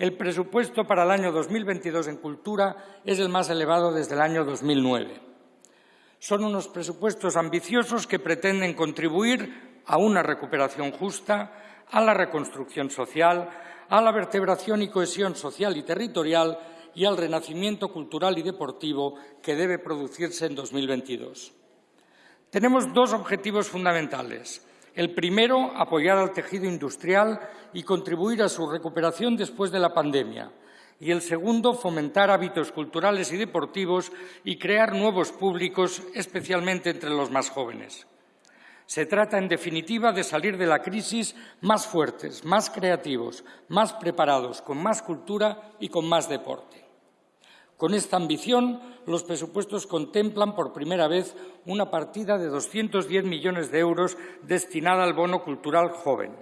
el presupuesto para el año 2022 en cultura es el más elevado desde el año 2009. Son unos presupuestos ambiciosos que pretenden contribuir a una recuperación justa, a la reconstrucción social, a la vertebración y cohesión social y territorial y al renacimiento cultural y deportivo que debe producirse en 2022. Tenemos dos objetivos fundamentales. El primero, apoyar al tejido industrial y contribuir a su recuperación después de la pandemia. Y el segundo, fomentar hábitos culturales y deportivos y crear nuevos públicos, especialmente entre los más jóvenes. Se trata, en definitiva, de salir de la crisis más fuertes, más creativos, más preparados, con más cultura y con más deporte. Con esta ambición, los presupuestos contemplan por primera vez una partida de 210 millones de euros destinada al bono cultural joven.